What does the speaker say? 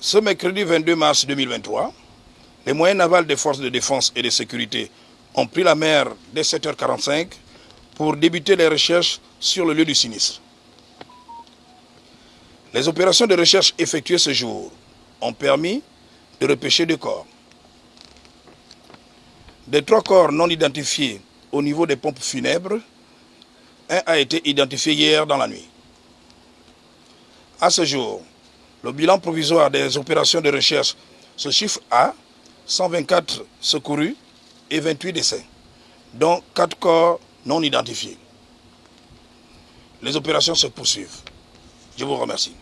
Ce mercredi 22 mars 2023, les moyens navals des forces de défense et de sécurité ont pris la mer dès 7h45 pour débuter les recherches sur le lieu du sinistre. Les opérations de recherche effectuées ce jour ont permis de repêcher deux corps. Des trois corps non identifiés au niveau des pompes funèbres, un a été identifié hier dans la nuit. À ce jour, le bilan provisoire des opérations de recherche se chiffre à 124 secourus et 28 décès, dont 4 corps non identifiés. Les opérations se poursuivent. Je vous remercie.